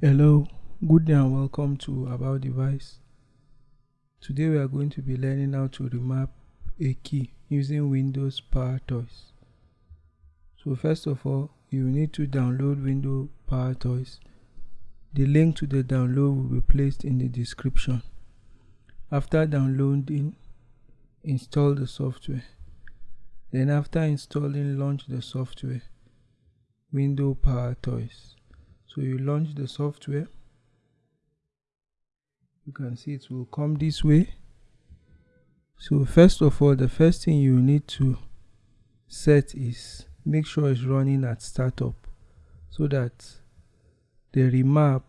Hello, good day and welcome to About Device. Today we are going to be learning how to remap a key using Windows PowerToys. So first of all, you need to download Windows PowerToys. The link to the download will be placed in the description. After downloading, install the software. Then after installing, launch the software. Windows PowerToys so you launch the software. You can see it will come this way. So first of all the first thing you need to set is make sure it's running at startup so that the remap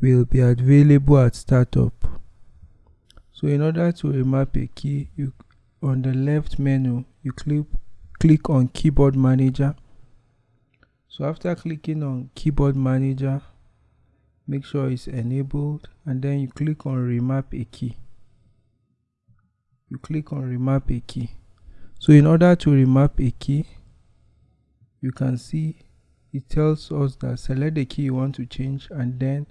will be available at startup. So in order to remap a key you on the left menu you click click on keyboard manager so after clicking on keyboard manager make sure it's enabled and then you click on remap a key. You click on remap a key. So in order to remap a key you can see it tells us that select the key you want to change and then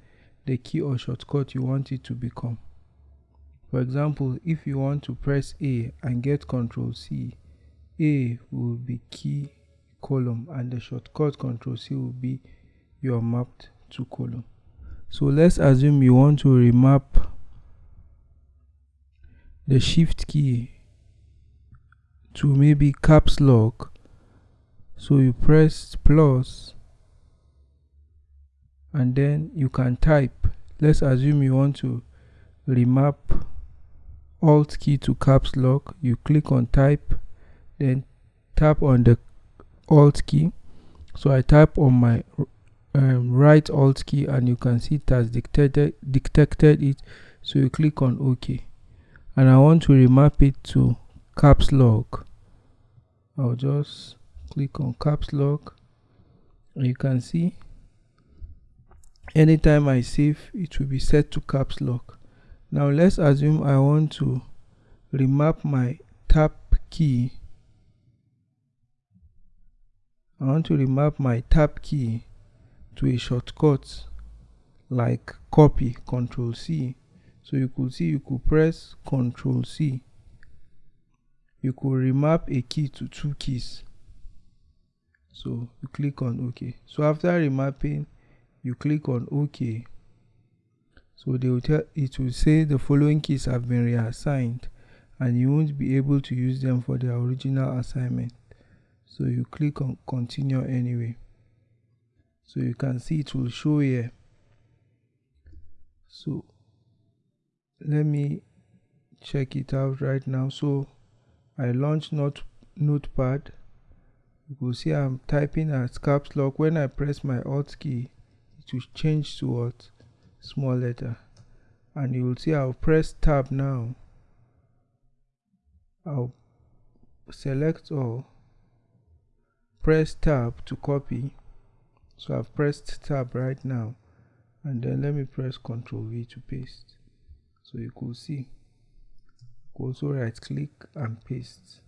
the key or shortcut you want it to become. For example if you want to press a and get control c a will be key column and the shortcut control C will be your mapped to column. So let's assume you want to remap the shift key to maybe caps lock. So you press plus and then you can type. Let's assume you want to remap alt key to caps lock. You click on type then tap on the alt key. So I type on my um, right alt key and you can see it has detected, detected it. So you click on OK. And I want to remap it to caps lock. I'll just click on caps lock. And you can see anytime I save it will be set to caps lock. Now let's assume I want to remap my tab key I want to remap my tab key to a shortcut like copy control C. So you could see you could press control C. You could remap a key to two keys. So you click on OK. So after remapping you click on OK. So they will tell it will say the following keys have been reassigned and you won't be able to use them for the original assignment so you click on continue anyway. So you can see it will show here. So let me check it out right now. So I launch not notepad. You will see I'm typing at caps lock. When I press my alt key it will change to what? Small letter. And you will see I'll press tab now. I'll select all press tab to copy. So I've pressed tab right now. And then let me press ctrl V to paste. So you could see. Also right click and paste.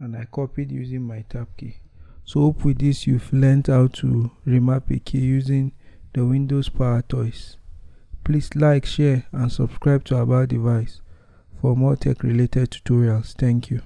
And I copied using my tab key. So hope with this you've learned how to remap a key using the Windows PowerToys. Please like share and subscribe to About Device for more tech related tutorials. Thank you